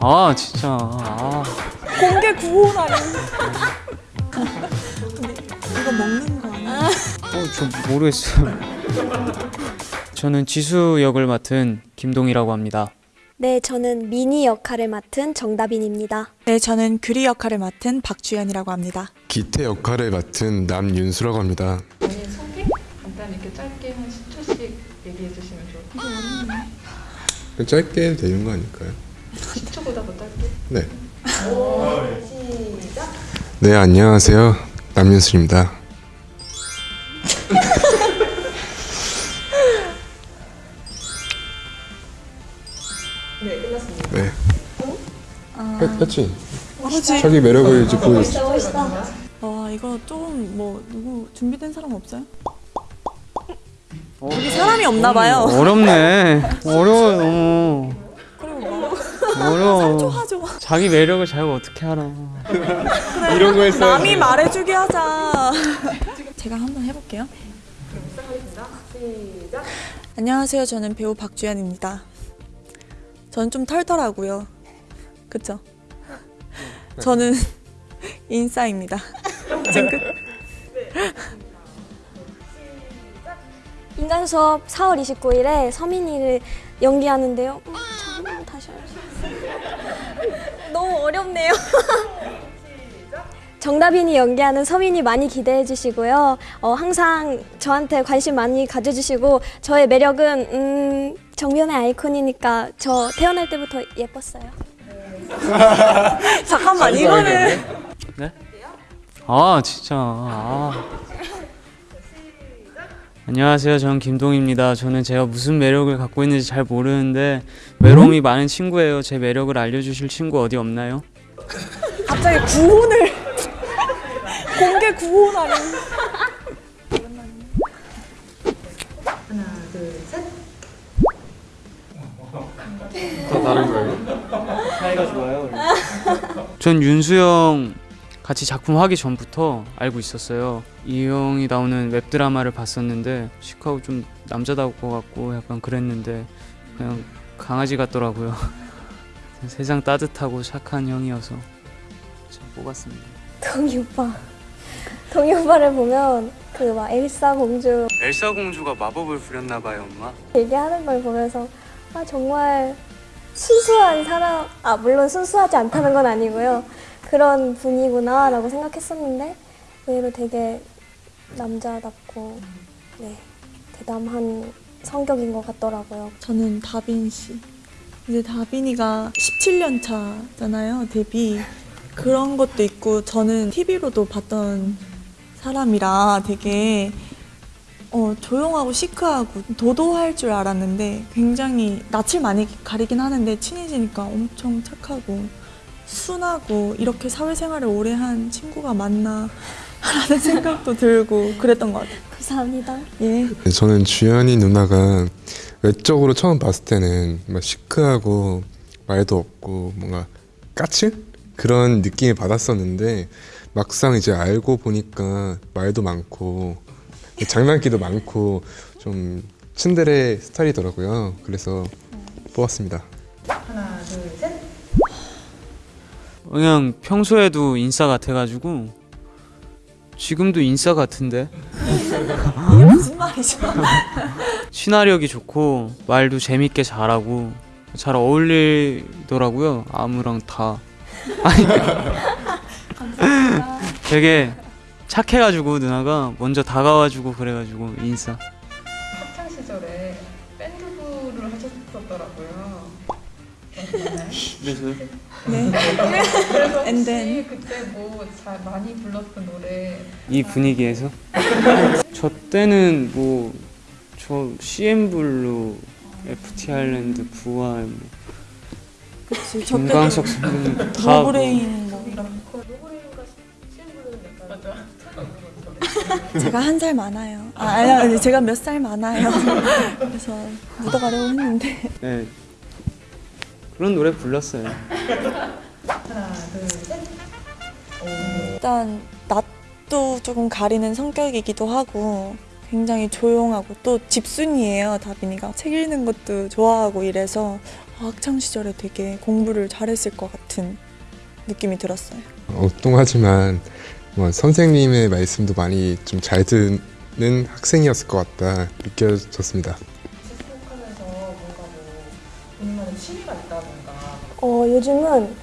아 진짜 아. 공개 구호라니. 이거 먹는 거 아니야? 어, 저 모르겠어요. 저는 지수 역을 맡은 김동이라고 합니다. 네, 저는 미니 역할을 맡은 정다빈입니다. 네, 저는 규리 역할을 맡은 박주연이라고 합니다. 기태 역할을 맡은 남윤수라고 합니다. 본인 소개 간단히 이렇게 짧게 한 10초씩 얘기해 주시면 좋을 것 같아요. 짧게 해도 되는 거 아닐까요? 10초보다 더 짧게. 네. 네, 안녕하세요. 남윤수입니다. 네, 끝났습니다. 네. 했- 했지? 그렇지. 자기 매력을 이제 보여줬어. 와, 이거 조금 뭐 누구 준비된 사람 없어요? 여기 사람이 없나 봐요. 어렵네. 어려워 너무. 그리고 뭐 어려워. 하죠. 자기 매력을 자기가 어떻게 알아. 이런 거 했어요. 남이 말해주게 하자. 제가 한번 해볼게요. 안녕하세요. 저는 배우 박주연입니다. 저는 좀 털털하고요. 그쵸? 저는 인싸입니다. 찡긋. 인간 수업 4월 29일에 서민이를 연기하는데요. 음, 잠깐만 다시 하겠습니다. 너무 어렵네요. 정다빈이 연기하는 서민이 많이 기대해 주시고요. 어, 항상 저한테 관심 많이 가져주시고 저의 매력은 음, 정면의 아이콘이니까 저 태어날 때부터 예뻤어요. 잠깐만, 이거는. 네? 아 진짜. 아. 안녕하세요. 저는 김동입니다. 저는 제가 무슨 매력을 갖고 있는지 잘 모르는데 외로움이 많은 친구예요. 제 매력을 알려주실 친구 어디 없나요? 갑자기 구혼을. 공개 구혼하는. 하나, 둘, 셋. 사이가 좋아요. 전 윤수 형 같이 작품 하기 전부터 알고 있었어요. 이 형이 나오는 웹 드라마를 봤었는데 시크하고 좀 남자다울 것 같고 약간 그랬는데 그냥 강아지 같더라고요. 세상 따뜻하고 착한 형이어서 참 뽑았습니다. 동이 오빠. 동이 오빠를 보면 그 막 엘사 공주 엘사 공주가 마법을 부렸나 봐요, 엄마. 얘기하는 걸 보면서 아 정말 순수한 사람 아 물론 순수하지 않다는 건 아니고요 그런 분이구나 라고 생각했었는데 의외로 되게 남자답고 네 대담한 성격인 것 같더라고요. 저는 다빈 씨. 이제 다빈이가 17년 차잖아요, 데뷔. 그런 것도 있고, 저는 TV로도 봤던 사람이라 되게 어, 조용하고 시크하고 도도할 줄 알았는데 굉장히 낯을 많이 가리긴 하는데 친해지니까 엄청 착하고 순하고 이렇게 사회생활을 오래 한 친구가 맞나 라는 생각도 들고 그랬던 것 같아요. 감사합니다. 예. 네, 저는 주연이 누나가 외적으로 처음 봤을 때는 막 시크하고 말도 없고 뭔가 까칠 그런 느낌을 받았었는데 막상 이제 알고 보니까 말도 많고 장난기도 많고 좀 츤데레 스타일이더라고요. 그래서 뽑았습니다. 하나, 둘, 셋. 그냥 평소에도 인싸 같아가지고 지금도 인싸 같은데? 이게 무슨 말이죠? 친화력이 좋고 말도 재밌게 잘하고 잘 어울리더라고요 아무랑 다. 아니 되게 착해가지고 누나가 먼저 다가와주고 그래가지고 인싸. 학창 시절에 밴드부를 하셨었더라고요. 그래서 네. 그래서 혹시 then. 그때 뭐 잘 많이 불렀던 노래 이 분위기에서 저 때는 뭐 저 CNBLUE, FT 아일랜드, 부활, 뭐 그치. 저 김광석 선배님 다 노브레인 뭐 이런 제가 한 살 많아요. 아, 아니, 아니 제가 몇 살 많아요. 그래서 묻어가려고 했는데 네. 그런 노래 불렀어요. 하나, 둘, 셋. 일단 낯도 조금 가리는 성격이기도 하고 굉장히 조용하고 또 집순이에요 다빈이가 책 읽는 것도 좋아하고 이래서 학창 시절에 되게 공부를 잘했을 것 같은 느낌이 들었어요. 엉뚱하지만 뭐 선생님의 말씀도 많이 좀 잘 듣는 학생이었을 것 같다 느껴졌습니다. 어, 요즘은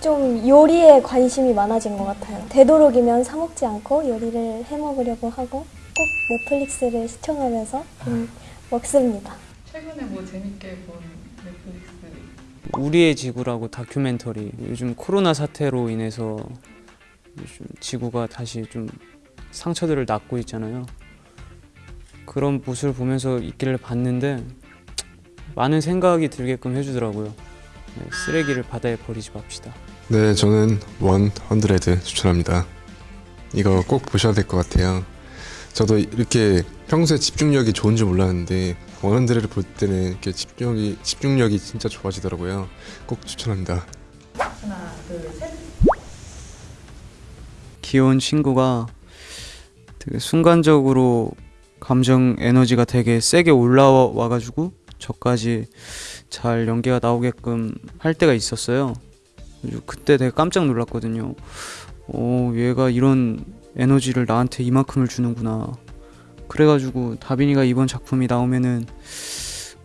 좀 요리에 관심이 많아진 것 같아요. 되도록이면 사 먹지 않고 요리를 해 먹으려고 하고 꼭 넷플릭스를 시청하면서 음, 먹습니다. 최근에 뭐 재밌게 본 넷플릭스 우리의 지구라고 다큐멘터리 요즘 코로나 사태로 인해서 요즘 지구가 다시 좀 상처들을 낳고 있잖아요. 그런 모습을 보면서 있기를 봤는데 많은 생각이 들게끔 해주더라고요. 네, 쓰레기를 바다에 버리지 맙시다. 네, 저는 원 헌드레드 추천합니다. 이거 꼭 보셔야 될 것 같아요. 저도 이렇게 평소에 집중력이 좋은 줄 몰랐는데 원 헌드레드 볼 때는 이렇게 집중력이 집중력이 진짜 좋아지더라고요. 꼭 추천합니다. 하나 둘 셋 귀여운 친구가 되게 순간적으로 감정 에너지가 되게 세게 올라와 가지고 저까지 잘 연기가 나오게끔 할 때가 있었어요. 그때 되게 깜짝 놀랐거든요. 오, 얘가 이런 에너지를 나한테 이만큼을 주는구나. 그래가지고 다빈이가 이번 작품이 나오면은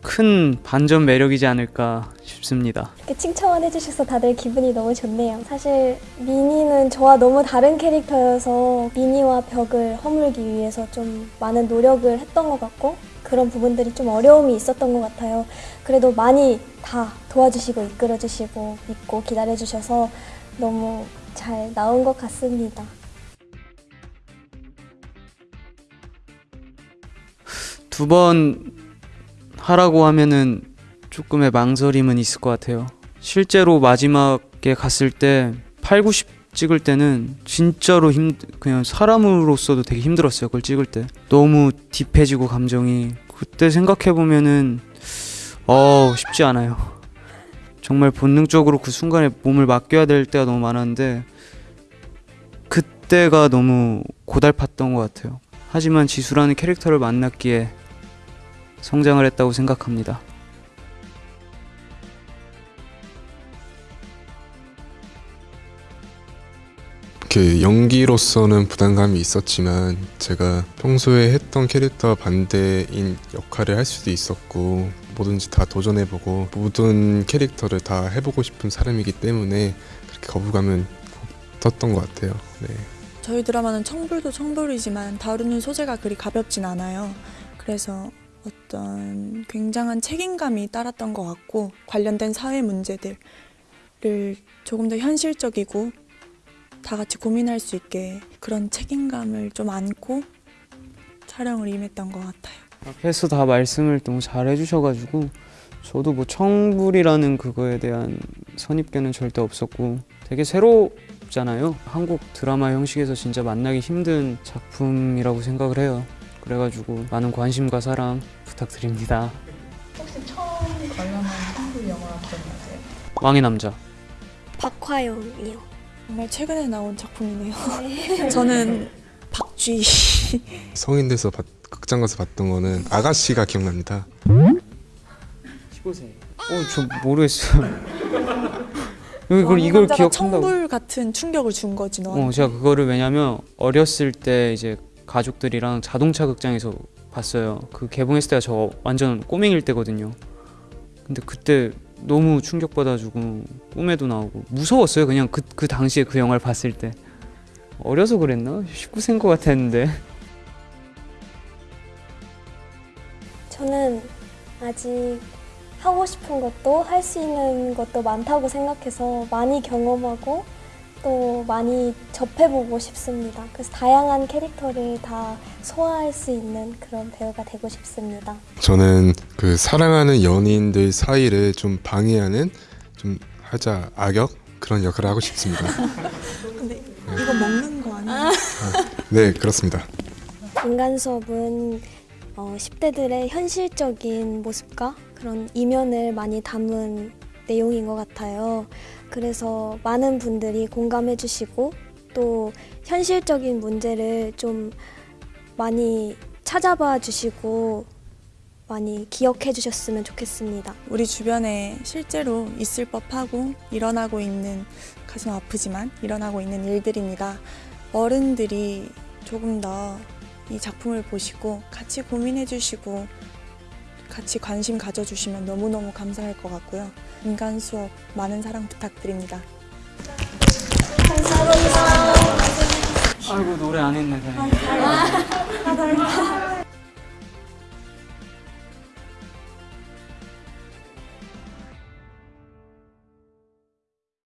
큰 반전 매력이지 않을까 싶습니다. 이렇게 칭찬만 해주셔서 다들 기분이 너무 좋네요. 사실 미니는 저와 너무 다른 캐릭터여서 미니와 벽을 허물기 위해서 좀 많은 노력을 했던 것 같고 그런 부분들이 좀 어려움이 있었던 것 같아요. 그래도 많이 다 도와주시고 이끌어주시고 믿고 기다려주셔서 너무 잘 나온 것 같습니다. 두 번 하라고 하면은 조금의 망설임은 있을 것 같아요. 실제로 마지막에 갔을 때 8, 90 찍을 때는 진짜로 힘 그냥 사람으로서도 되게 힘들었어요. 그걸 찍을 때 너무 딥해지고 감정이 그때 생각해 보면은 어 쉽지 않아요. 정말 본능적으로 그 순간에 몸을 맡겨야 될 때가 너무 많았는데 그때가 너무 고달팠던 것 같아요. 하지만 지수라는 캐릭터를 만났기에 성장을 했다고 생각합니다. 이렇게 연기로서는 부담감이 있었지만 제가 평소에 했던 캐릭터 반대인 역할을 할 수도 있었고 뭐든지 다 도전해보고 모든 캐릭터를 다 해보고 싶은 사람이기 때문에 그렇게 거부감은 없었던 것 같아요. 네. 저희 드라마는 청불도 청불이지만 다루는 소재가 그리 가볍진 않아요. 그래서 어떤 굉장한 책임감이 따랐던 것 같고 관련된 사회 문제들을 조금 더 현실적이고 다 같이 고민할 수 있게 그런 책임감을 좀 안고 촬영을 임했던 것 같아요. 앞에서 다 말씀을 너무 잘 해주셔가지고 저도 뭐 청불이라는 그거에 대한 선입견은 절대 없었고 되게 새롭잖아요. 한국 드라마 형식에서 진짜 만나기 힘든 작품이라고 생각을 해요. 그래가지고 많은 관심과 사랑 부탁드립니다. 혹시 처음 관람한 한국 영화 기억나세요? 왕의 남자. 박화영이요. 정말 최근에 나온 작품이네요. 저는 박쥐. 성인 돼서 봤- 극장 가서 봤던 거는 아가씨가 기억납니다. 15세. 어, 저 모르겠어요. 이걸 이걸 기억한다고. 청불 같은 충격을 준 거지 너. 어, 제가 그거를 왜냐면 어렸을 때 이제 가족들이랑 자동차 극장에서 봤어요. 그 개봉했을 때가 저 완전 꼬맹일 때거든요. 근데 그때 너무 충격받아가지고 꿈에도 나오고 무서웠어요. 그냥 그, 그 당시에 그 영화를 봤을 때 어려서 그랬나? 19세인 것 같았는데 저는 아직 하고 싶은 것도 할 수 있는 것도 많다고 생각해서 많이 경험하고 또 많이 접해보고 싶습니다. 그래서 다양한 캐릭터를 다 소화할 수 있는 그런 배우가 되고 싶습니다. 저는 그 사랑하는 연인들 사이를 좀 방해하는 좀 하자 악역 그런 역할을 하고 싶습니다. 근데 이거 먹는 거 아니야? 네, 그렇습니다. 인간 수업은 어, 10대들의 현실적인 모습과 그런 이면을 많이 담은 내용인 것 같아요. 그래서 많은 분들이 공감해 주시고 또 현실적인 문제를 좀 많이 찾아봐 주시고 많이 기억해 주셨으면 좋겠습니다. 우리 주변에 실제로 있을 법하고 일어나고 있는 가슴 아프지만 일어나고 있는 일들입니다. 어른들이 조금 더 이 작품을 보시고 같이 고민해 주시고 같이 관심 가져주시면 너무너무 감사할 것 같고요. 인간 수업 많은 사랑 부탁드립니다. 아이고 노래 안 했네. 다행히.